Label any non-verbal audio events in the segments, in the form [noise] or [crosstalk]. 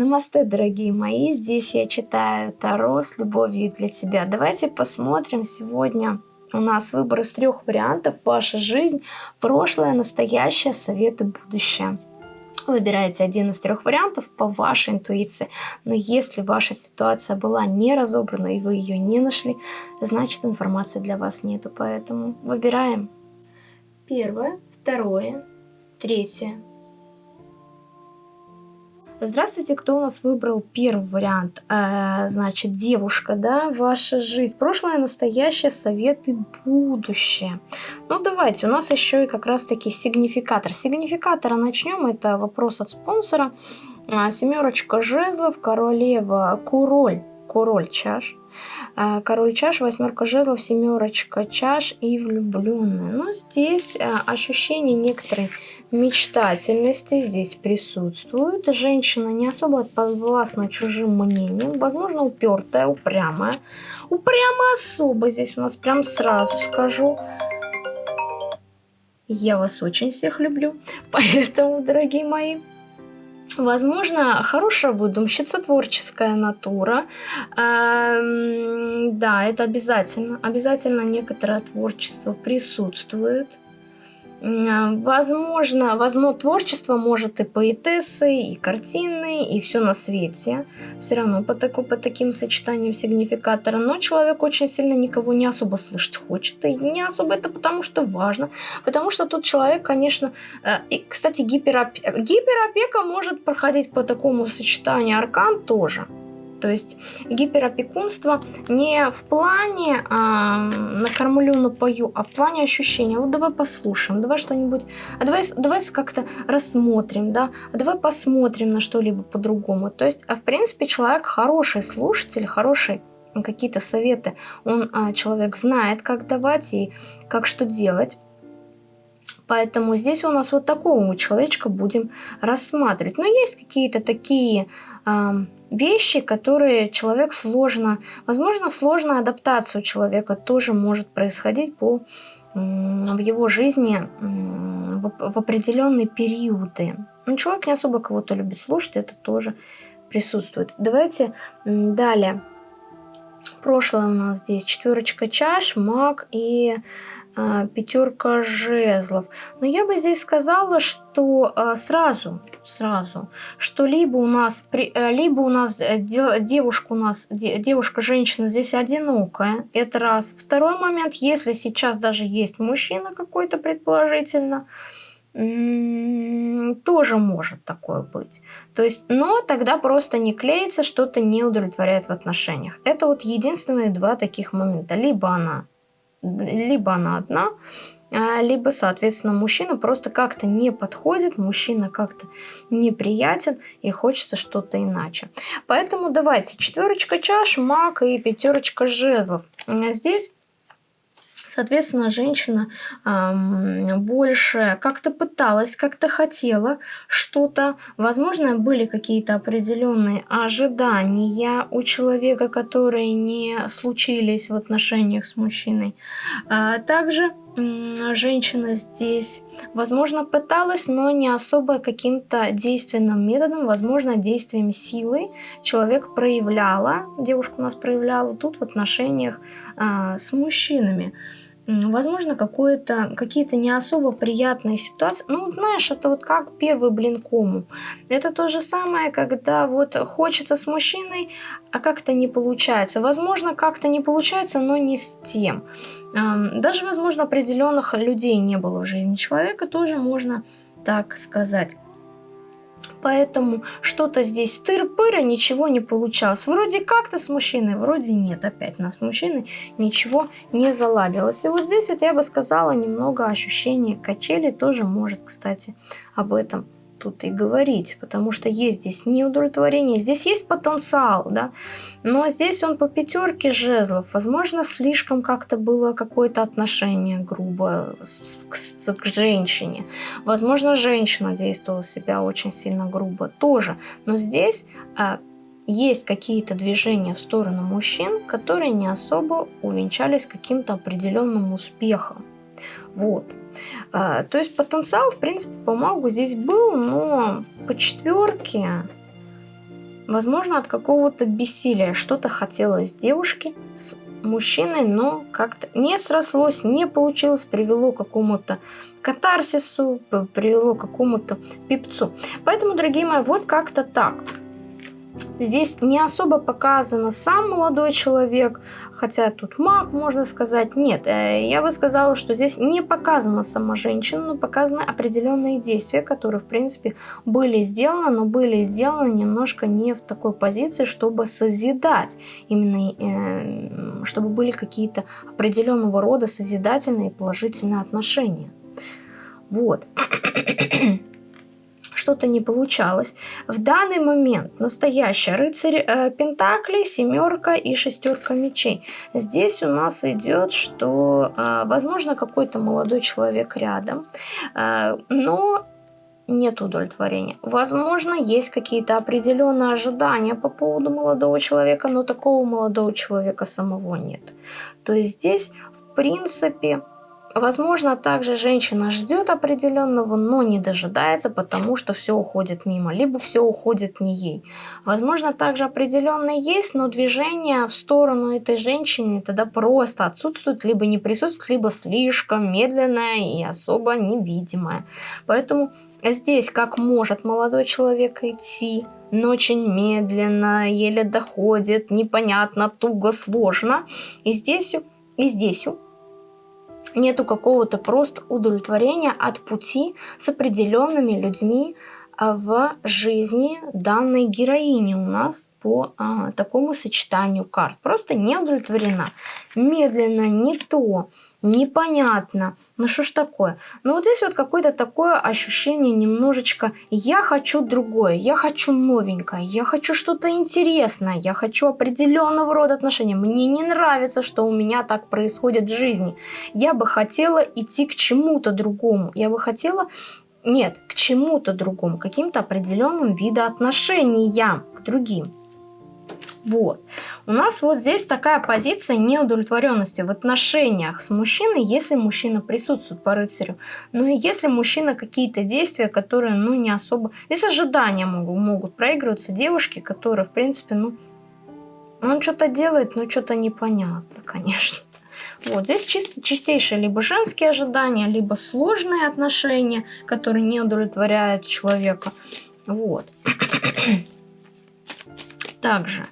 Намасте, дорогие мои, здесь я читаю Таро с любовью для тебя. Давайте посмотрим сегодня. У нас выбор из трех вариантов. Ваша жизнь, прошлое, настоящее, советы, будущее. Выбираете один из трех вариантов по вашей интуиции. Но если ваша ситуация была не разобрана и вы ее не нашли, значит информации для вас нету. Поэтому выбираем. Первое, второе, третье, Здравствуйте, кто у нас выбрал первый вариант? Э, значит, девушка, да, ваша жизнь, прошлое, настоящее, советы, будущее. Ну, давайте, у нас еще и как раз-таки сигнификатор. Сигнификатора начнем, это вопрос от спонсора. А, семерочка жезлов, королева, куроль, король чаш. А, король чаш, восьмерка жезлов, семерочка чаш и влюбленная. Но здесь а, ощущение некоторой мечтательности здесь присутствует. Женщина не особо подвластна чужим мнением, возможно, упертая, упрямая. Упрямая особо здесь у нас прям сразу скажу. Я вас очень всех люблю, [laughs] поэтому, дорогие мои, Возможно, хорошая выдумщица, творческая натура. Эм, да, это обязательно. Обязательно некоторое творчество присутствует. Возможно, возможно, творчество может и поэтессы, и картины, и все на свете. Все равно по, таку, по таким сочетаниям сигнификатора. Но человек очень сильно никого не особо слышать хочет. И не особо это потому, что важно. Потому что тут человек, конечно... Э, и, кстати, гипероп... гиперопека может проходить по такому сочетанию. Аркан тоже. То есть гиперопекунство не в плане а, накормлю, напою, а в плане ощущения. Вот давай послушаем, давай что-нибудь, а давай, давай как-то рассмотрим, да, а давай посмотрим на что-либо по-другому. То есть, а в принципе, человек хороший слушатель, хороший какие-то советы, он а, человек знает, как давать и как что делать. Поэтому здесь у нас вот такого человечка будем рассматривать. Но есть какие-то такие вещи, которые человек сложно... Возможно, сложная адаптация у человека тоже может происходить по, в его жизни в, определенные периоды. Но человек не особо кого-то любит слушать, это тоже присутствует. Давайте далее. Прошлое у нас здесь четверочка чаш, маг и пятерка жезлов. Но я бы здесь сказала, что а, сразу, сразу, что либо у нас, э, либо у нас э, девушка у нас, девушка, женщина здесь одинокая, это раз. Второй момент, если сейчас даже есть мужчина какой-то предположительно, тоже может такое быть. То есть, но тогда просто не клеится, что-то не удовлетворяет в отношениях. Это вот единственные два таких момента. Либо она либо она одна, а, либо, соответственно, мужчина просто как-то не подходит, мужчина как-то неприятен и хочется что-то иначе. Поэтому давайте четверочка чаш, маг и пятерочка жезлов. Здесь Соответственно, женщина э, больше как-то пыталась, как-то хотела что-то. Возможно, были какие-то определенные ожидания у человека, которые не случились в отношениях с мужчиной. А также женщина здесь, возможно, пыталась, но не особо каким-то действенным методом, возможно, действием силы человек проявляла, девушка у нас проявляла тут в отношениях а, с мужчинами возможно, какие-то не особо приятные ситуации. Ну, знаешь, это вот как первый блин кому. Это то же самое, когда вот хочется с мужчиной, а как-то не получается. Возможно, как-то не получается, но не с тем. Даже, возможно, определенных людей не было в жизни человека, тоже можно так сказать. Поэтому что-то здесь тыр-пыры, ничего не получалось. Вроде как-то с мужчиной, вроде нет. Опять нас с мужчиной ничего не заладилось. И вот здесь вот я бы сказала немного ощущение качели тоже может, кстати, об этом тут и говорить, потому что есть здесь неудовлетворение, здесь есть потенциал, да, но здесь он по пятерке жезлов, возможно, слишком как-то было какое-то отношение грубо к, к, женщине, возможно, женщина действовала себя очень сильно грубо тоже, но здесь а, есть какие-то движения в сторону мужчин, которые не особо увенчались каким-то определенным успехом. Вот. А, то есть потенциал, в принципе, по магу здесь был, но по четверке возможно, от какого-то бессилия что-то хотелось девушке с мужчиной, но как-то не срослось, не получилось, привело к какому-то катарсису, привело к какому-то пипцу. Поэтому, дорогие мои, вот как-то так. Здесь не особо показано сам молодой человек, хотя тут маг, можно сказать. Нет, э, я бы сказала, что здесь не показана сама женщина, но показаны определенные действия, которые, в принципе, были сделаны, но были сделаны немножко не в такой позиции, чтобы созидать. Именно, э, чтобы были какие-то определенного рода созидательные положительные отношения. Вот. Что-то не получалось. В данный момент настоящая рыцарь э, Пентаклей, семерка и шестерка мечей. Здесь у нас идет, что, э, возможно, какой-то молодой человек рядом, э, но нет удовлетворения. Возможно, есть какие-то определенные ожидания по поводу молодого человека, но такого молодого человека самого нет. То есть здесь, в принципе, Возможно, также женщина ждет определенного, но не дожидается, потому что все уходит мимо, либо все уходит не ей. Возможно, также определенно есть, но движение в сторону этой женщины тогда просто отсутствует, либо не присутствует, либо слишком медленное и особо невидимое. Поэтому здесь как может молодой человек идти, но очень медленно, еле доходит, непонятно, туго, сложно. И здесь, и здесь нету какого-то просто удовлетворения от пути с определенными людьми а, в жизни данной героини у нас по а, такому сочетанию карт. Просто не удовлетворена. Медленно, не то, непонятно. Ну что ж такое? Ну вот здесь вот какое-то такое ощущение немножечко «я хочу другое, я хочу новенькое, я хочу что-то интересное, я хочу определенного рода отношения, мне не нравится, что у меня так происходит в жизни, я бы хотела идти к чему-то другому, я бы хотела нет, к чему-то другому, каким-то определенным видоотношениям к другим. Вот. У нас вот здесь такая позиция неудовлетворенности в отношениях с мужчиной, если мужчина присутствует по рыцарю. Ну и если мужчина какие-то действия, которые, ну, не особо... Здесь ожидания могут, могут проигрываться девушки, которые, в принципе, ну, он что-то делает, но что-то непонятно, конечно. Вот здесь чисто чистейшие либо женские ожидания, либо сложные отношения, которые не удовлетворяют человека. Вот. Также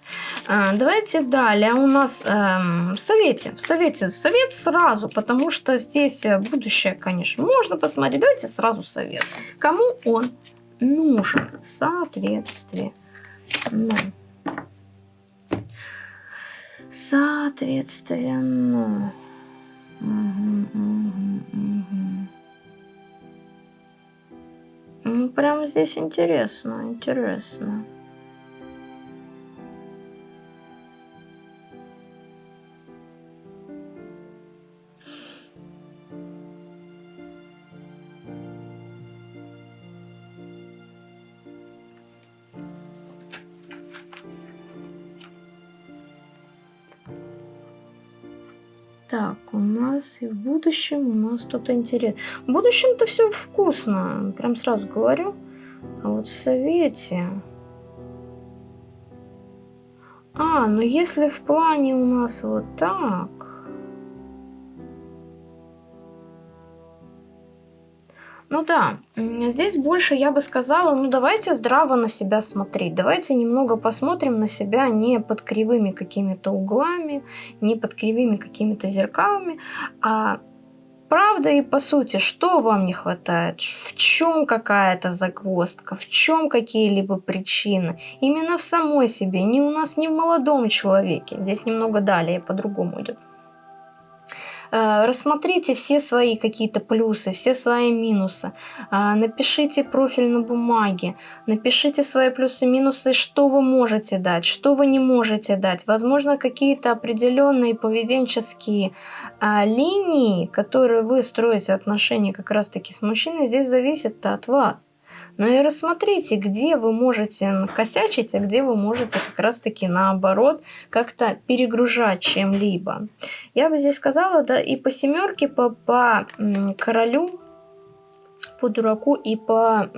а, давайте далее у нас эм, в совете. В совете совет сразу, потому что здесь э, будущее, конечно, можно посмотреть. Давайте сразу совет. Кому он нужен? Соответствие. Да. Соответственно. Угу, угу, угу. Ну, прям здесь интересно, интересно. Так, у нас и в будущем у нас что-то интересное. В будущем-то все вкусно, прям сразу говорю. А вот в совете... А, ну если в плане у нас вот так... Ну да, здесь больше я бы сказала, ну давайте здраво на себя смотреть, давайте немного посмотрим на себя не под кривыми какими-то углами, не под кривыми какими-то зеркалами, а правда и по сути, что вам не хватает, в чем какая-то загвоздка, в чем какие-либо причины, именно в самой себе, не у нас, не в молодом человеке, здесь немного далее по-другому идет. Э, рассмотрите все свои какие-то плюсы, все свои минусы. Э, напишите профиль на бумаге. Напишите свои плюсы-минусы, что вы можете дать, что вы не можете дать. Возможно, какие-то определенные поведенческие э, линии, которые вы строите отношения как раз-таки с мужчиной, здесь зависят от вас. Но и рассмотрите, где вы можете накосячить, а где вы можете как раз-таки наоборот как-то перегружать чем-либо. Я бы здесь сказала, да, и по семерке, по, по королю по дураку и по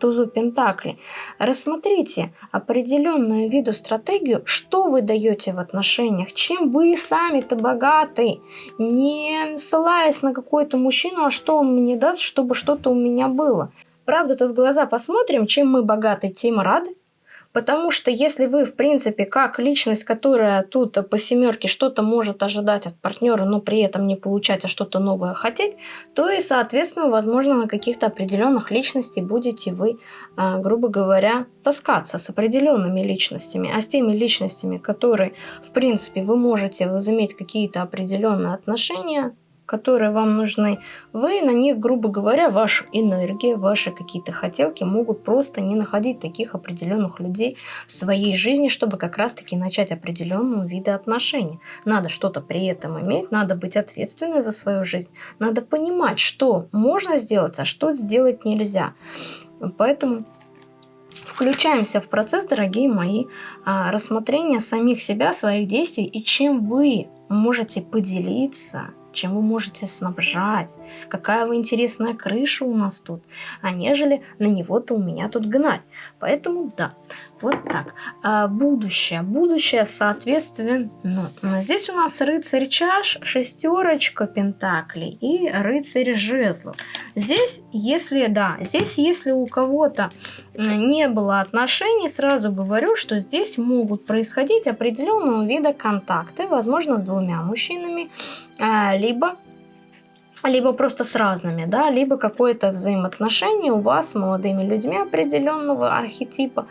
тузу Пентакли. Рассмотрите определенную виду стратегию, что вы даете в отношениях, чем вы сами-то богаты, не ссылаясь на какой-то мужчину, а что он мне даст, чтобы что-то у меня было. Правду-то в глаза посмотрим, чем мы богаты, тем рады. Потому что если вы, в принципе, как личность, которая тут по семерке что-то может ожидать от партнера, но при этом не получать, а что-то новое хотеть, то и, соответственно, возможно, на каких-то определенных личностей будете вы, а, грубо говоря, таскаться с определенными личностями. А с теми личностями, которые, в принципе, вы можете возыметь какие-то определенные отношения, которые вам нужны, вы на них, грубо говоря, вашу энергию, ваши какие-то хотелки могут просто не находить таких определенных людей в своей жизни, чтобы как раз-таки начать определенного вида отношений. Надо что-то при этом иметь, надо быть ответственной за свою жизнь, надо понимать, что можно сделать, а что сделать нельзя. Поэтому включаемся в процесс, дорогие мои, а, рассмотрения самих себя, своих действий и чем вы можете поделиться чем вы можете снабжать, какая вы интересная крыша у нас тут, а нежели на него-то у меня тут гнать. Поэтому да, вот так. А будущее. Будущее, соответственно, ну, здесь у нас рыцарь чаш, шестерочка пентаклей и рыцарь жезлов. Здесь, если, да, здесь, если у кого-то не было отношений, сразу говорю, что здесь могут происходить определенного вида контакты, возможно, с двумя мужчинами, а, либо либо просто с разными, да, либо какое-то взаимоотношение у вас с молодыми людьми определенного архетипа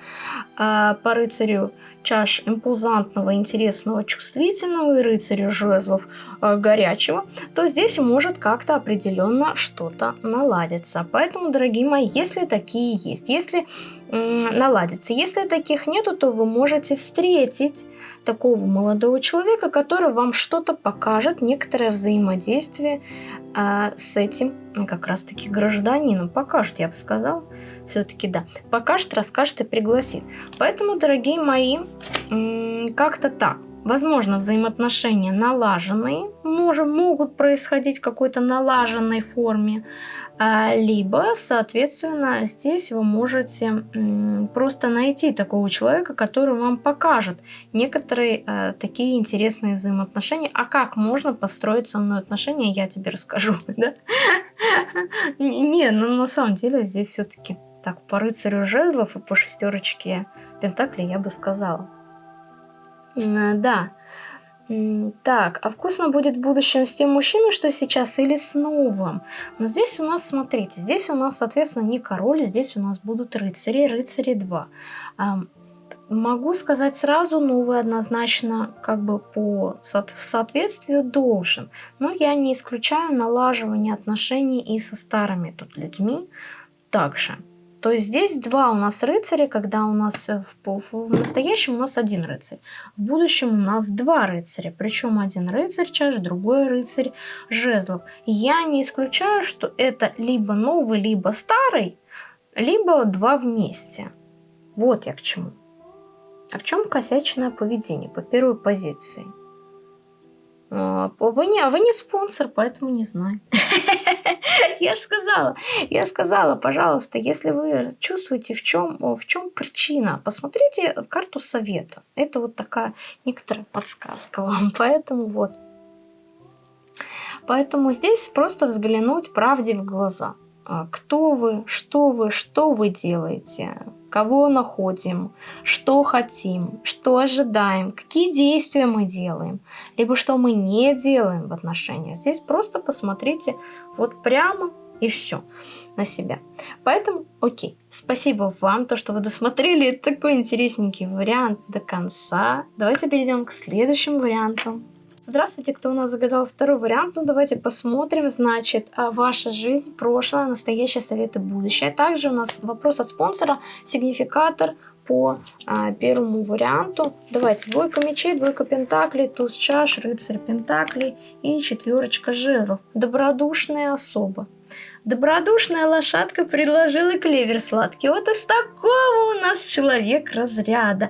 э, по рыцарю чаш импузантного, интересного, чувствительного и рыцарю жезлов э, горячего, то здесь может как-то определенно что-то наладиться. Поэтому, дорогие мои, если такие есть, если наладится. Если таких нету, то вы можете встретить такого молодого человека, который вам что-то покажет, некоторое взаимодействие э, с этим как раз-таки гражданином. Покажет, я бы сказала. Все-таки да. Покажет, расскажет и пригласит. Поэтому, дорогие мои, как-то так. Возможно, взаимоотношения налаженные, можем, могут происходить в какой-то налаженной форме, а, либо, соответственно, здесь вы можете просто найти такого человека, который вам покажет некоторые а, такие интересные взаимоотношения. А как можно построить со мной отношения, я тебе расскажу. [laughs] Да? Не, ну на самом деле здесь все-таки так, по рыцарю жезлов и по шестерочке пентаклей я бы сказала. Да. Так, а вкусно будет в будущем с тем мужчиной, что сейчас, или с новым? Но здесь у нас, смотрите, здесь у нас, соответственно, не король, здесь у нас будут рыцари, рыцари 2. Могу сказать сразу, новый однозначно как бы по в соответствию должен. Но я не исключаю налаживание отношений и со старыми тут людьми также. То здесь два у нас рыцаря, когда у нас в, в настоящем у нас один рыцарь. В будущем у нас два рыцаря. Причем один рыцарь чаш, другой рыцарь жезлов. Я не исключаю, что это либо новый, либо старый, либо два вместе. Вот я к чему. А в чем косячное поведение по первой позиции? А, вы не, вы не спонсор, поэтому не знаю. [laughs] Я же сказала, я сказала, пожалуйста, если вы чувствуете, в чем, в чем причина, посмотрите в карту совета. Это вот такая некоторая подсказка вам, [laughs] поэтому вот. Поэтому здесь просто взглянуть правде в глаза. А, кто вы, что вы, что вы делаете, кого находим, что хотим, что ожидаем, какие действия мы делаем, либо что мы не делаем в отношениях. Здесь просто посмотрите вот прямо и все на себя. Поэтому, окей, спасибо вам, то, что вы досмотрели такой интересненький вариант до конца. Давайте перейдем к следующему варианту. Здравствуйте, кто у нас загадал второй вариант? Ну, давайте посмотрим. Значит, а, ваша жизнь, прошлое, настоящее, советы, будущее. Также у нас вопрос от спонсора, сигнификатор по а, первому варианту. Давайте, двойка мечей, двойка пентаклей, туз чаш, рыцарь пентаклей и четверочка жезлов. Добродушная особа. Добродушная лошадка предложила клевер сладкий. Вот из такого у нас человек разряда.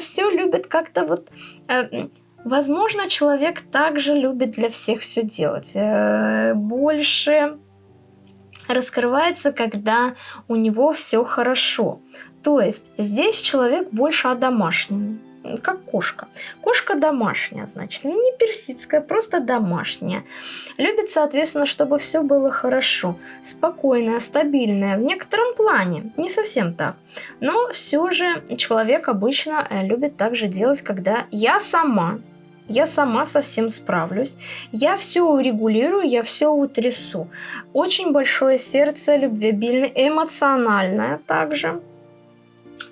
Все любит как-то вот э, Возможно, человек также любит для всех все делать. Э, больше раскрывается, когда у него все хорошо. То есть здесь человек больше одомашненный как кошка. Кошка домашняя, значит, не персидская, просто домашняя. Любит, соответственно, чтобы все было хорошо, спокойное, стабильное. В некотором плане, не совсем так. Но все же человек обычно э, любит также делать, когда я сама я сама совсем справлюсь, я все урегулирую, я все утрясу. Очень большое сердце, любвеобильное, эмоциональное также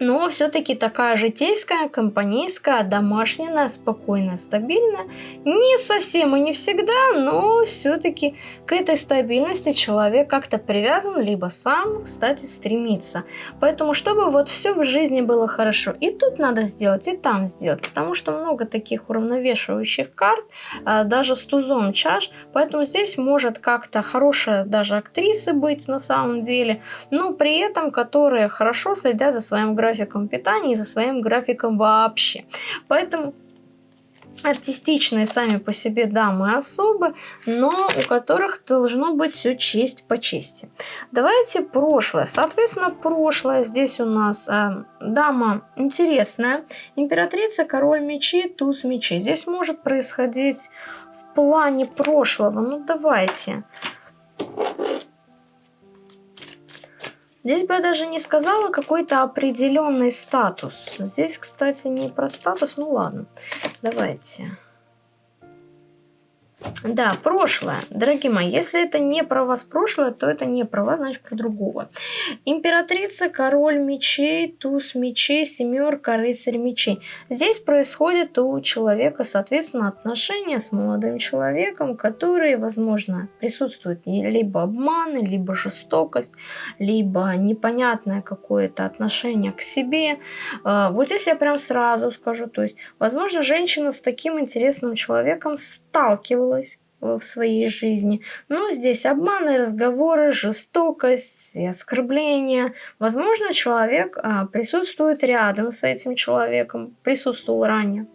но все-таки такая житейская, компанейская, домашняя, спокойная, стабильная. Не совсем и не всегда, но все-таки к этой стабильности человек как-то привязан, либо сам, кстати, стремится. Поэтому, чтобы вот все в жизни было хорошо, и тут надо сделать, и там сделать, потому что много таких уравновешивающих карт, а, даже с тузом чаш, поэтому здесь может как-то хорошая даже актриса быть на самом деле, но при этом, которые хорошо следят за своим графиком питания и за своим графиком вообще. Поэтому артистичные сами по себе дамы особы, но у которых должно быть все честь по чести. Давайте прошлое. Соответственно, прошлое здесь у нас э, дама интересная, императрица, король мечей, туз мечей. Здесь может происходить в плане прошлого. Ну давайте. Здесь бы я даже не сказала какой-то определенный статус. Здесь, кстати, не про статус, ну ладно. Давайте. Да, прошлое. Дорогие мои, если это не про вас прошлое, то это не про вас, значит про другого. Императрица, король мечей, туз мечей, семерка, рыцарь мечей. Здесь происходит у человека, соответственно, отношения с молодым человеком, которые, возможно, присутствуют либо обманы, либо жестокость, либо непонятное какое-то отношение к себе. А, вот здесь я прям сразу скажу, то есть, возможно, женщина с таким интересным человеком сталкивалась в своей жизни. Но здесь обманы, разговоры, жестокость оскорбления. Возможно, человек а, присутствует рядом с этим человеком, присутствовал ранее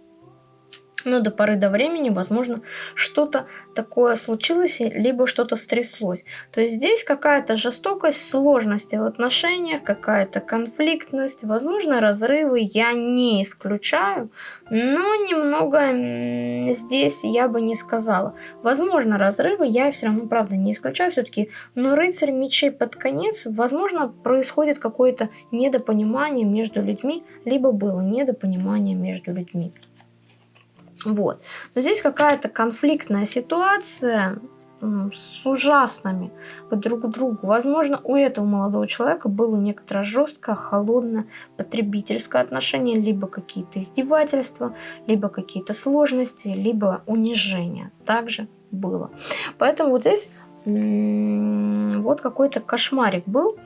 но до поры до времени, возможно, что-то такое случилось, либо что-то стряслось. То есть здесь какая-то жестокость, сложности в отношениях, какая-то конфликтность, возможно, разрывы я не исключаю, но немного здесь я бы не сказала. Возможно, разрывы я все равно, правда, не исключаю все-таки, но рыцарь мечей под конец, возможно, происходит какое-то недопонимание между людьми, либо было недопонимание между людьми. Вот. Но здесь какая-то конфликтная ситуация с ужасными друг к другу. Возможно, у этого молодого человека было некоторое жесткое, холодное потребительское отношение, либо какие-то издевательства, либо какие-то сложности, либо унижение. Также было. Поэтому вот здесь вот какой-то кошмарик был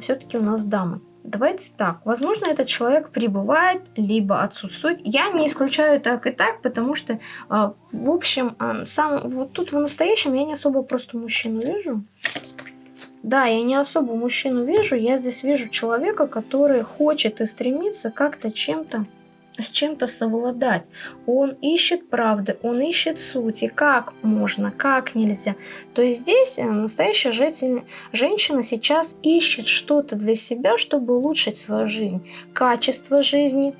все-таки у нас дамы. Давайте так. Возможно, этот человек прибывает, либо отсутствует. Я не исключаю так и так, потому что, а, в общем, а, сам вот тут в настоящем я не особо просто мужчину вижу. Да, я не особо мужчину вижу. Я здесь вижу человека, который хочет и стремится как-то чем-то с чем-то совладать. Он ищет правды, он ищет сути, как можно, как нельзя. То есть здесь э, настоящая женщина сейчас ищет что-то для себя, чтобы улучшить свою жизнь, качество жизни,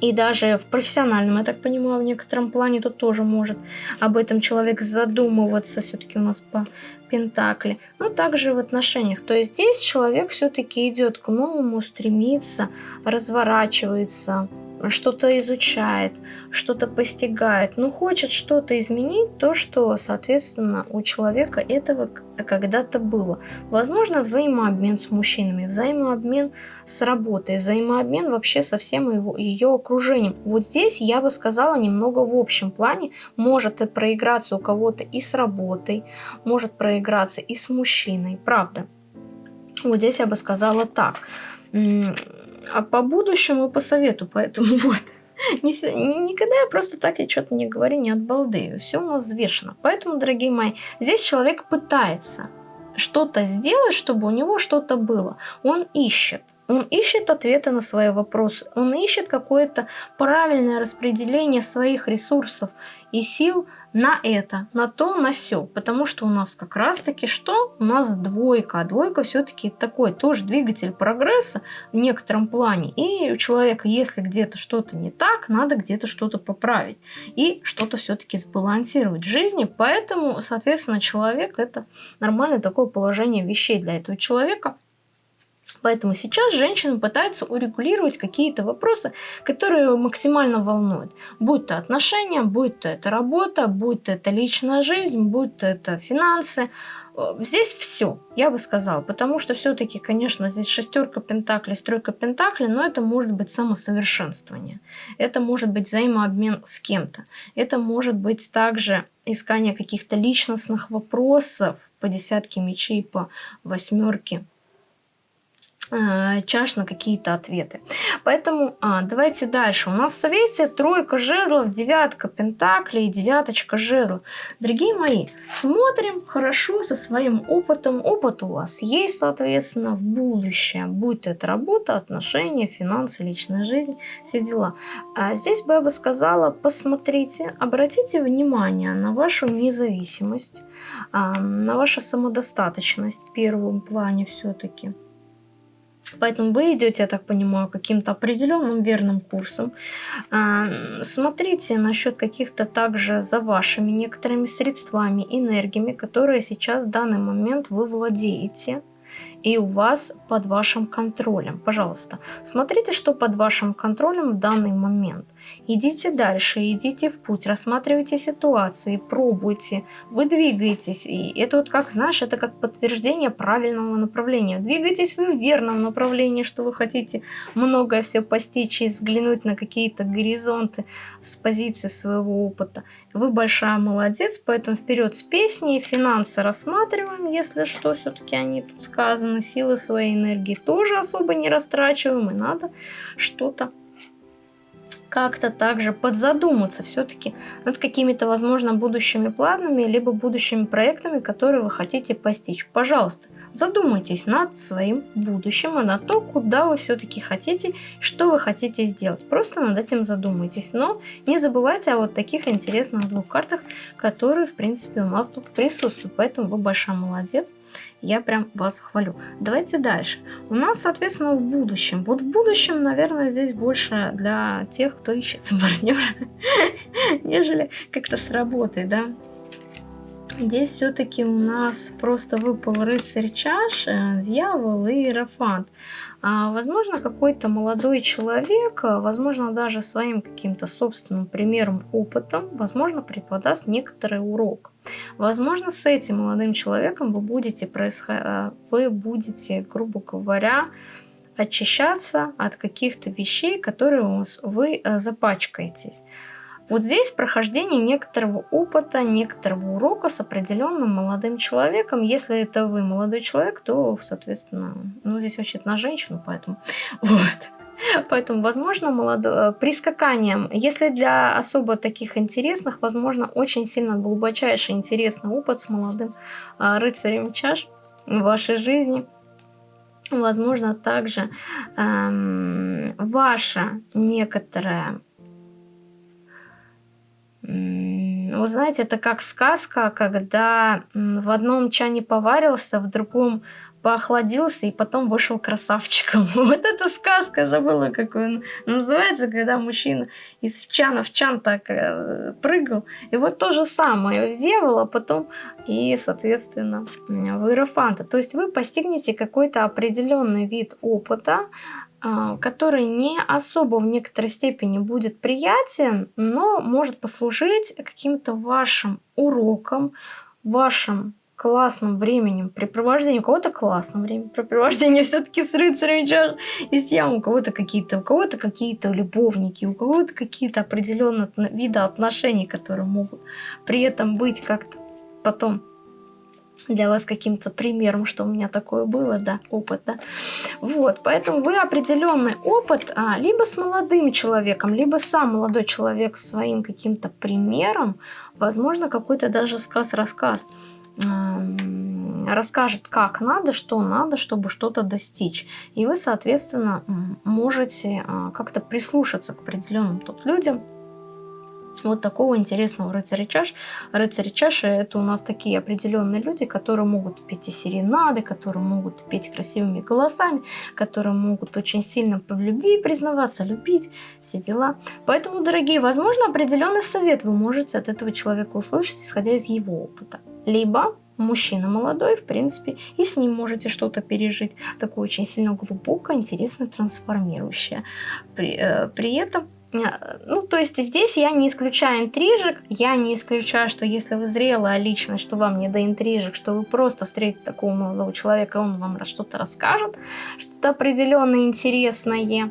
и даже в профессиональном, я так понимаю, в некотором плане тут тоже может об этом человек задумываться, все-таки у нас по Пентакли, но также в отношениях. То есть здесь человек все-таки идет к новому, стремится, разворачивается, что-то изучает, что-то постигает, но хочет что-то изменить, то, что, соответственно, у человека этого когда-то было. Возможно, взаимообмен с мужчинами, взаимообмен с работой, взаимообмен вообще со всем его, ее окружением. Вот здесь я бы сказала немного в общем плане. Может это проиграться у кого-то и с работой, может проиграться и с мужчиной, правда. Вот здесь я бы сказала так а по будущему по совету, поэтому [laughs] вот. Никогда я просто так я что-то не говорю, не от балды. Все у нас взвешено. Поэтому, дорогие мои, здесь человек пытается что-то сделать, чтобы у него что-то было. Он ищет. Он ищет ответы на свои вопросы, он ищет какое-то правильное распределение своих ресурсов и сил на это, на то, на все. Потому что у нас как раз-таки что? У нас двойка. А двойка все-таки такой тоже двигатель прогресса в некотором плане. И у человека, если где-то что-то не так, надо где-то что-то поправить. И что-то все-таки сбалансировать в жизни. Поэтому, соответственно, человек это нормальное такое положение вещей для этого человека. Поэтому сейчас женщина пытается урегулировать какие-то вопросы, которые максимально волнуют. Будь то отношения, будь то это работа, будь то это личная жизнь, будь то это финансы. Э, здесь все, я бы сказала, потому что все-таки, конечно, здесь шестерка пентаклей, стройка пентаклей, но это может быть самосовершенствование, это может быть взаимообмен с кем-то, это может быть также искание каких-то личностных вопросов по десятке мечей, по восьмерке чаш на какие-то ответы. Поэтому а, давайте дальше. У нас в совете тройка жезлов, девятка пентаклей, девяточка жезлов. Дорогие мои, смотрим хорошо со своим опытом. Опыт у вас есть, соответственно, в будущем. Будь это работа, отношения, финансы, личная жизнь, все дела. А здесь бы я бы сказала, посмотрите, обратите внимание на вашу независимость, а, на вашу самодостаточность в первом плане все-таки Поэтому вы идете, я так понимаю, каким-то определенным верным курсом. А, смотрите насчет каких-то также за вашими некоторыми средствами, энергиями, которые сейчас в данный момент вы владеете и у вас под вашим контролем. Пожалуйста, смотрите, что под вашим контролем в данный момент. Идите дальше, идите в путь, рассматривайте ситуации, пробуйте, вы двигаетесь. И это вот как, знаешь, это как подтверждение правильного направления. Двигайтесь вы в верном направлении, что вы хотите многое все постичь и взглянуть на какие-то горизонты с позиции своего опыта. Вы большая молодец, поэтому вперед с песней, финансы рассматриваем, если что, все-таки они тут сказаны, силы своей энергии тоже особо не растрачиваем, и надо что-то как-то также подзадуматься все-таки над какими-то, возможно, будущими планами, либо будущими проектами, которые вы хотите постичь. Пожалуйста, задумайтесь над своим будущим и над то, куда вы все-таки хотите, что вы хотите сделать. Просто над этим задумайтесь. Но не забывайте о вот таких интересных двух картах, которые, в принципе, у нас тут присутствуют. Поэтому вы большая молодец. Я прям вас хвалю. Давайте дальше. У нас, соответственно, в будущем. Вот в будущем, наверное, здесь больше для тех, кто ищет партнера, [laughs] нежели как-то с работой, да. Здесь все-таки у нас просто выпал рыцарь чаш, дьявол и иерофант. А, возможно, какой-то молодой человек, э, возможно, даже своим каким-то собственным примером, опытом, возможно, преподаст некоторый урок. Возможно, с этим молодым человеком вы будете, происход... Э, вы будете грубо говоря, очищаться от каких-то вещей, которые вы запачкаетесь. Вот здесь прохождение некоторого опыта, некоторого урока с определенным молодым человеком. Если это вы молодой человек, то, соответственно, ну, здесь вообще на женщину, поэтому [laughs] вот. Поэтому, возможно, молодой, э, прискаканием, если для особо таких интересных, возможно, очень сильно глубочайший интересный опыт с молодым а, рыцарем чаш в вашей жизни. Возможно, также эм, ваша некоторая вы знаете, это как сказка, когда в одном чане поварился, в другом поохладился и потом вышел красавчиком. [laughs] Вот эта сказка, забыла, как он называется, когда мужчина из чана в чан так э, прыгал. И вот то же самое в Зевола, потом и, соответственно, в Иерофанта. То есть вы постигнете какой-то определенный вид опыта, который не особо в некоторой степени будет приятен, но может послужить каким-то вашим уроком, вашим классным временем препровождения. У кого-то классным временем препровождения [laughs] все-таки с рыцарем чаш и с ям. У кого-то какие-то, у кого-то какие-то любовники, у кого-то какие-то определенные виды отношений, которые могут при этом быть как-то потом для вас каким-то примером, что у меня такое было, да, опыт, да. Вот, поэтому вы определенный опыт а, либо с молодым человеком, либо сам молодой человек своим каким-то примером, возможно, какой-то даже сказ-рассказ расскажет, как надо, что надо, чтобы что-то достичь. И вы, соответственно, можете а, как-то прислушаться к определенным тут людям, вот такого интересного рыцаря чаш. Рыцари чаши это у нас такие определенные люди, которые могут петь и серенады, которые могут петь красивыми голосами, которые могут очень сильно в любви признаваться, любить, все дела. Поэтому, дорогие, возможно, определенный совет вы можете от этого человека услышать, исходя из его опыта. Либо мужчина молодой, в принципе, и с ним можете что-то пережить, такое очень сильно глубокое, интересно, трансформирующее. При, э, при этом ну, то есть здесь я не исключаю интрижек, я не исключаю, что если вы зрелая личность, что вам не до интрижек, что вы просто встретите такого молодого человека, он вам что-то расскажет, что-то определенное интересное,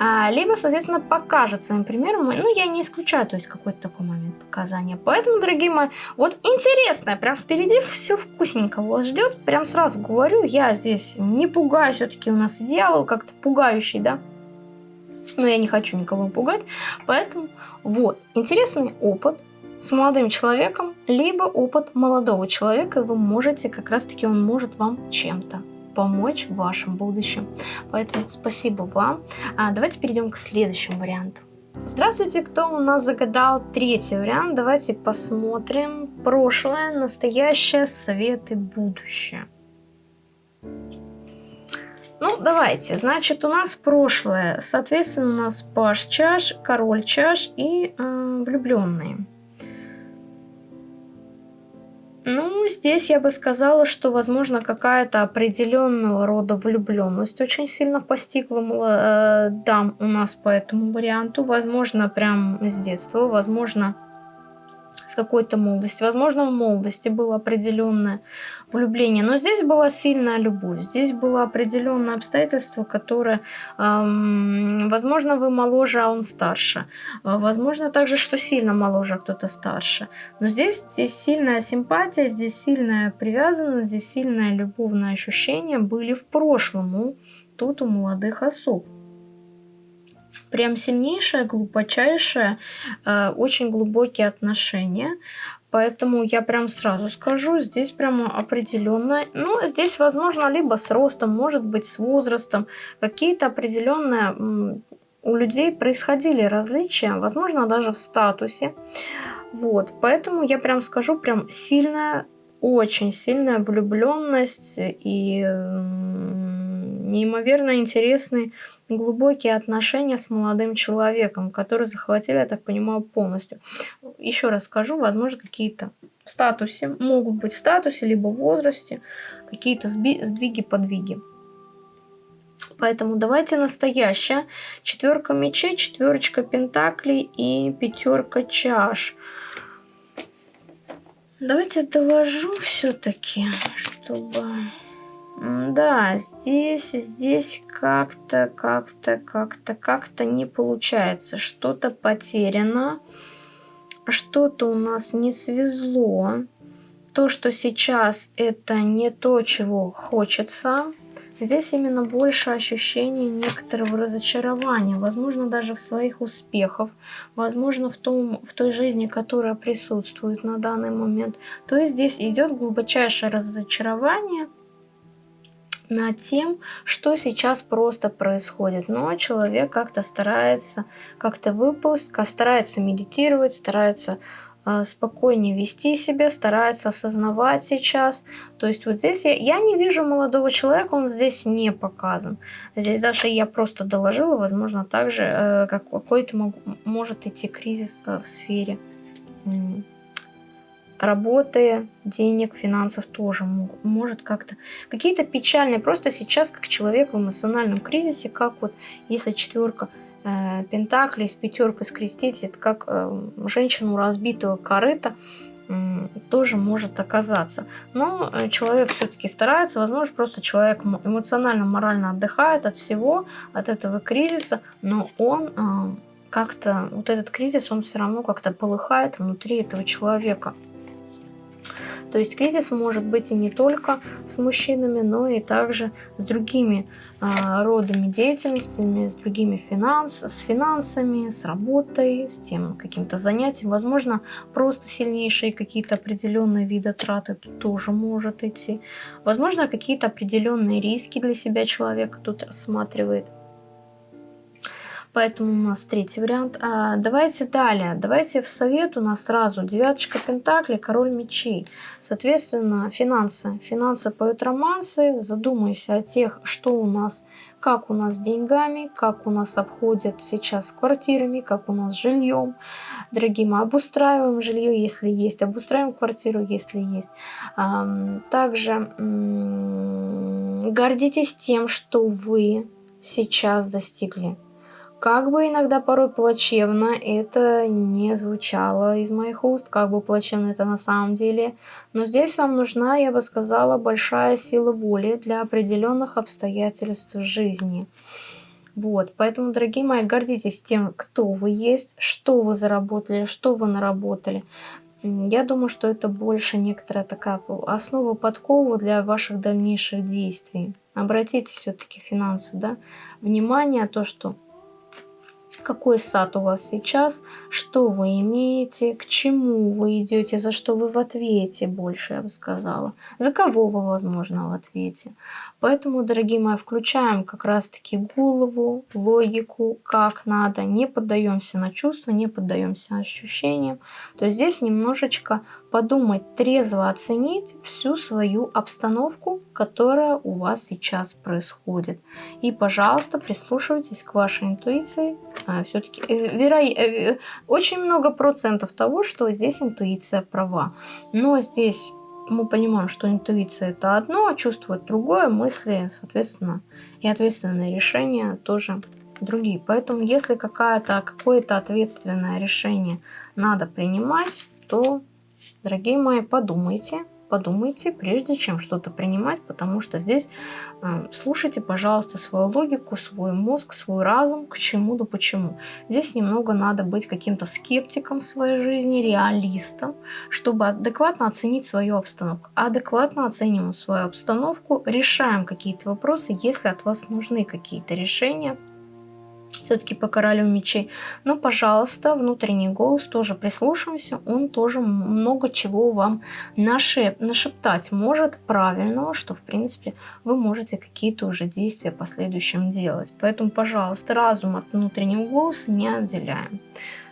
а, либо, соответственно, покажет своим примером, ну, я не исключаю, то есть какой-то такой момент показания. Поэтому, дорогие мои, вот интересно, прям впереди все вкусненько вас ждет, прям сразу говорю, я здесь не пугаю, все-таки у нас дьявол как-то пугающий, да, но я не хочу никого пугать. Поэтому вот, интересный опыт с молодым человеком, либо опыт молодого человека, и вы можете, как раз таки он может вам чем-то помочь в вашем будущем. Поэтому спасибо вам. А, давайте перейдем к следующему варианту. Здравствуйте, кто у нас загадал третий вариант. Давайте посмотрим прошлое, настоящее, советы, будущее. Ну, давайте. Значит, у нас прошлое. Соответственно, у нас паш чаш, король чаш и э, влюбленные. Ну, здесь я бы сказала, что, возможно, какая-то определенного рода влюбленность очень сильно постигла э, дам у нас по этому варианту. Возможно, прям с детства, возможно, с какой-то молодости. Возможно, в молодости было определенное влюбление, но здесь была сильная любовь, здесь было определенное обстоятельство, которое, эм, возможно, вы моложе, а он старше. А, возможно, также, что сильно моложе, а кто-то старше. Но здесь, здесь сильная симпатия, здесь сильная привязанность, здесь сильное любовное ощущение были в прошлом у, тут у молодых особ прям сильнейшее, глубочайшее, э, очень глубокие отношения. Поэтому я прям сразу скажу, здесь прямо определенно, ну, здесь возможно либо с ростом, может быть с возрастом, какие-то определенные у людей происходили различия, возможно даже в статусе. Вот, поэтому я прям скажу, прям сильная, очень сильная влюбленность и неимоверно интересный глубокие отношения с молодым человеком, которые захватили, я так понимаю, полностью. Еще раз скажу, возможно, какие-то в статусе, могут быть в статусе, либо в возрасте, какие-то сдвиги, подвиги. Поэтому давайте настоящая. Четверка мечей, четверочка пентаклей и пятерка чаш. Давайте доложу все-таки, чтобы... Да, здесь, здесь как-то, как-то, как-то, как-то не получается. Что-то потеряно, что-то у нас не свезло. То, что сейчас, это не то, чего хочется. Здесь именно больше ощущения некоторого разочарования, возможно, даже в своих успехах, возможно, в, том, в той жизни, которая присутствует на данный момент. То есть здесь идет глубочайшее разочарование – над тем, что сейчас просто происходит. Но человек как-то старается как-то выползть, старается медитировать, старается э, спокойнее вести себя, старается осознавать сейчас. То есть вот здесь я, я не вижу молодого человека, он здесь не показан. Здесь даже я просто доложила, возможно, также э, как какой-то может идти кризис э, в сфере работы, денег, финансов тоже может как-то. Какие-то печальные, просто сейчас как человек в эмоциональном кризисе, как вот если четверка э, пентаклей с пятеркой скрестить, это как э, женщину разбитого корыта, тоже может оказаться. Но э, человек все-таки старается, возможно, просто человек эмоционально, морально отдыхает от всего, от этого кризиса, но он э, как-то, вот этот кризис, он все равно как-то полыхает внутри этого человека. То есть кризис может быть и не только с мужчинами, но и также с другими а, родами деятельностями, с другими финанс, с финансами, с работой, с тем каким-то занятием. Возможно, просто сильнейшие какие-то определенные виды траты тут тоже может идти. Возможно, какие-то определенные риски для себя человек тут рассматривает. Поэтому у нас третий вариант. А, давайте далее. Давайте в совет у нас сразу девяточка пентаклей, король мечей. Соответственно, финансы. Финансы поют романсы. Задумайся о тех, что у нас, как у нас с деньгами, как у нас обходят сейчас с квартирами, как у нас с жильем. Дорогие мы обустраиваем жилье, если есть. Обустраиваем квартиру, если есть. Также гордитесь тем, что вы сейчас достигли как бы иногда порой плачевно это не звучало из моих уст, как бы плачевно это на самом деле, но здесь вам нужна, я бы сказала, большая сила воли для определенных обстоятельств жизни. Вот, поэтому, дорогие мои, гордитесь тем, кто вы есть, что вы заработали, что вы наработали. Я думаю, что это больше некоторая такая основа подкова для ваших дальнейших действий. Обратите все-таки финансы, да, внимание, то, что какой сад у вас сейчас, что вы имеете, к чему вы идете, за что вы в ответе больше, я бы сказала, за кого вы, возможно, в ответе. Поэтому, дорогие мои, включаем как раз-таки голову, логику, как надо, не поддаемся на чувства, не поддаемся ощущениям. То есть здесь немножечко подумать, трезво оценить всю свою обстановку, которая у вас сейчас происходит. И, пожалуйста, прислушивайтесь к вашей интуиции. Все-таки э, веро... э, очень много процентов того, что здесь интуиция права. Но здесь мы понимаем, что интуиция это одно, а чувство другое, мысли, соответственно, и ответственные решения тоже другие. Поэтому если какое-то какое-то ответственное решение надо принимать, то Дорогие мои, подумайте, подумайте, прежде чем что-то принимать, потому что здесь э, слушайте, пожалуйста, свою логику, свой мозг, свой разум, к чему да почему. Здесь немного надо быть каким-то скептиком своей жизни, реалистом, чтобы адекватно оценить свою обстановку. Адекватно оцениваем свою обстановку, решаем какие-то вопросы, если от вас нужны какие-то решения – все-таки по королю мечей. Но, пожалуйста, внутренний голос тоже прислушаемся, он тоже много чего вам нашеп, нашептать может правильного, что, в принципе, вы можете какие-то уже действия в последующем делать. Поэтому, пожалуйста, разум от внутреннего голоса не отделяем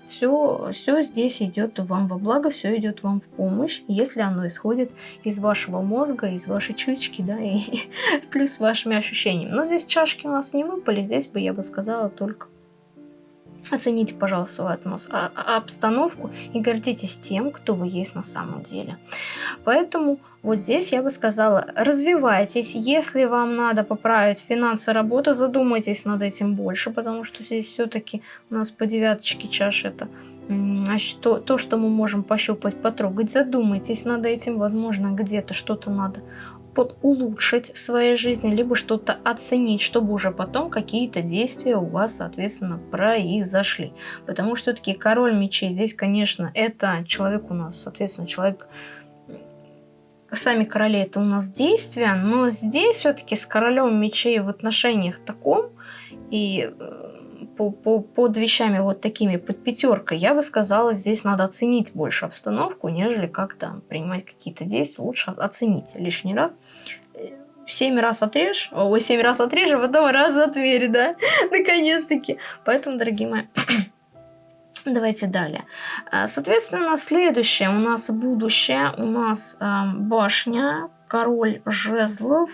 все, все здесь идет вам во благо, все идет вам в помощь, если оно исходит из вашего мозга, из вашей чучки, да, и [laughs] плюс вашими ощущениями. Но здесь чашки у нас не выпали, здесь бы я бы сказала только Оцените, пожалуйста, свою атмос... а, а, обстановку и гордитесь тем, кто вы есть на самом деле. Поэтому вот здесь я бы сказала, развивайтесь. Если вам надо поправить финансы работы, задумайтесь над этим больше, потому что здесь все-таки у нас по девяточке чаш это то, то, что мы можем пощупать, потрогать. Задумайтесь над этим, возможно, где-то что-то надо под улучшить в своей жизни, либо что-то оценить, чтобы уже потом какие-то действия у вас, соответственно, произошли. Потому что все-таки король мечей здесь, конечно, это человек у нас, соответственно, человек сами короли это у нас действия, но здесь все-таки с королем мечей в отношениях таком и э, по, по, под вещами вот такими, под пятеркой, я бы сказала, здесь надо оценить больше обстановку, нежели как-то принимать какие-то действия. Лучше оценить лишний раз. Семь раз отрежь, ой, семь раз отрежь, а потом раз отмерь, да, [laughs] наконец-таки. Поэтому, дорогие мои, [clears throat] Давайте далее. А, соответственно, следующее у нас будущее. У нас э, башня, король жезлов,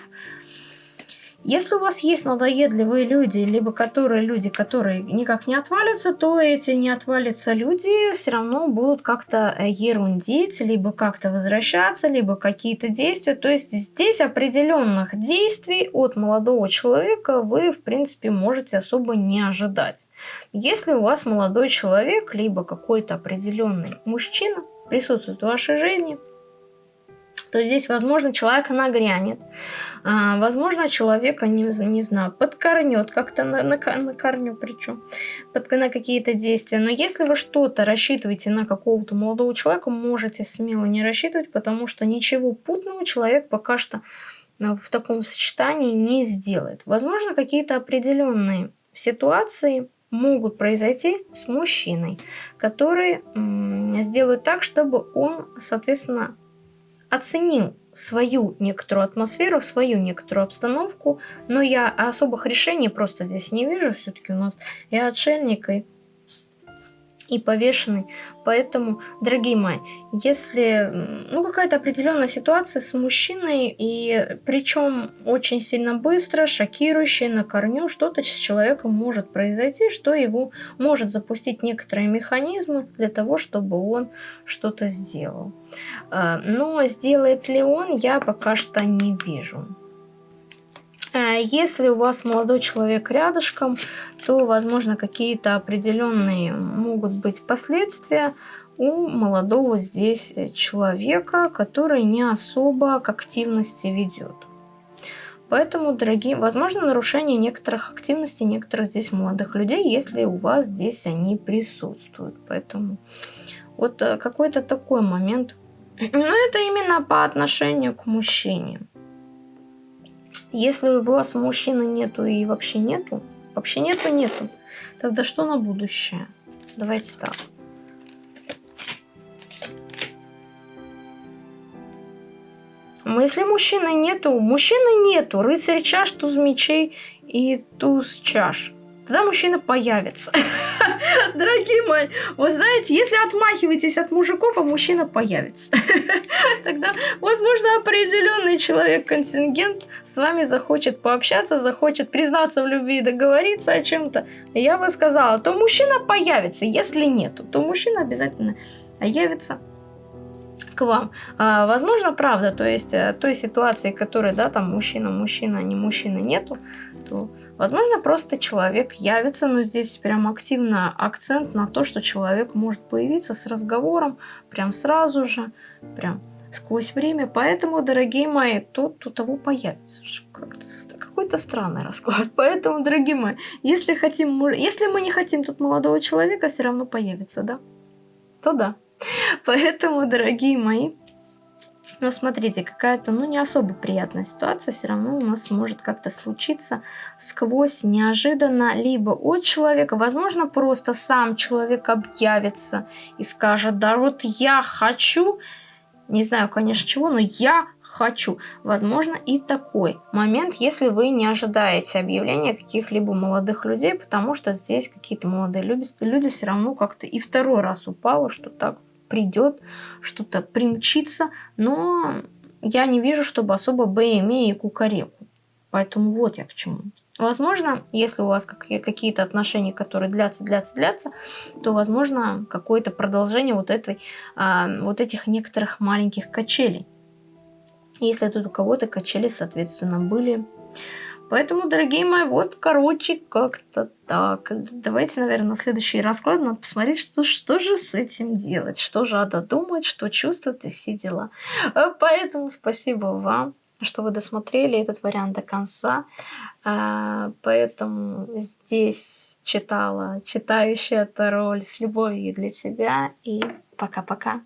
если у вас есть надоедливые люди, либо которые люди, которые никак не отвалятся, то эти не отвалятся люди все равно будут как-то э, ерундить, либо как-то возвращаться, либо какие-то действия. То есть здесь определенных действий от молодого человека вы, в принципе, можете особо не ожидать. Если у вас молодой человек, либо какой-то определенный мужчина присутствует в вашей жизни – то здесь, возможно, человек нагрянет, а, возможно, человека, не, не знаю, подкорнет, как-то на, на, на корню причем, под, на какие-то действия. Но если вы что-то рассчитываете на какого-то молодого человека, можете смело не рассчитывать, потому что ничего путного человек пока что а, в таком сочетании не сделает. Возможно, какие-то определенные ситуации могут произойти с мужчиной, которые сделают так, чтобы он, соответственно, оценил свою некоторую атмосферу, свою некоторую обстановку, но я особых решений просто здесь не вижу, все-таки у нас и отшельник, и и повешенный. Поэтому, дорогие мои, если ну, какая-то определенная ситуация с мужчиной, и причем очень сильно быстро, шокирующая на корню, что-то с человеком может произойти, что его может запустить некоторые механизмы для того, чтобы он что-то сделал. А, но сделает ли он, я пока что не вижу. А если у вас молодой человек рядышком, то, возможно, какие-то определенные могут быть последствия у молодого здесь человека, который не особо к активности ведет. Поэтому, дорогие, возможно, нарушение некоторых активностей некоторых здесь молодых людей, если у вас здесь они присутствуют. Поэтому вот э, какой-то такой момент. Но это именно по отношению к мужчине. Если у вас мужчины нету и вообще нету, вообще нету, нету, тогда что на будущее? Давайте так. Если мужчины нету, мужчины нету, рыцарь чаш, туз мечей и туз чаш. Тогда мужчина появится. [laughs] Дорогие мои, вы знаете, если отмахиваетесь от мужиков, а мужчина появится, [laughs] [laughs] тогда, возможно, определенный человек-контингент с вами захочет пообщаться, захочет признаться в любви и договориться о чем-то. Я бы сказала, то мужчина появится. Если нету, то мужчина обязательно явится к вам. А, возможно, правда, то есть э, той ситуации, которой, да, там мужчина, мужчина, а не мужчина нету, то, возможно, просто человек явится, но здесь прям активно акцент на то, что человек может появиться с разговором прям сразу же, прям сквозь время. Поэтому, дорогие мои, тот у того появится. Какой-то странный расклад. [laughs] Поэтому, дорогие мои, если хотим, если мы не хотим тут молодого человека, все равно появится, да? То да. Поэтому, дорогие мои, но смотрите, какая-то, ну, не особо приятная ситуация все равно у нас может как-то случиться сквозь неожиданно, либо от человека, возможно, просто сам человек объявится и скажет, да вот я хочу, не знаю, конечно, чего, но я хочу. Возможно, и такой момент, если вы не ожидаете объявления каких-либо молодых людей, потому что здесь какие-то молодые люди, люди все равно как-то и второй раз упало, что так придет, что-то примчится, но я не вижу, чтобы особо БМЕ и кукареку. Поэтому вот я к чему. Возможно, если у вас какие-то отношения, которые длятся, длятся, длятся, то, возможно, какое-то продолжение вот, этой, а, вот этих некоторых маленьких качелей. Если тут у кого-то качели, соответственно, были. Поэтому, дорогие мои, вот, короче, как-то так. Давайте, наверное, на следующий расклад надо посмотреть, что, что же с этим делать, что же надо думать, что чувствовать и все дела. Поэтому спасибо вам, что вы досмотрели этот вариант до конца. Э, поэтому здесь читала читающая Тароль с любовью для тебя. И пока-пока.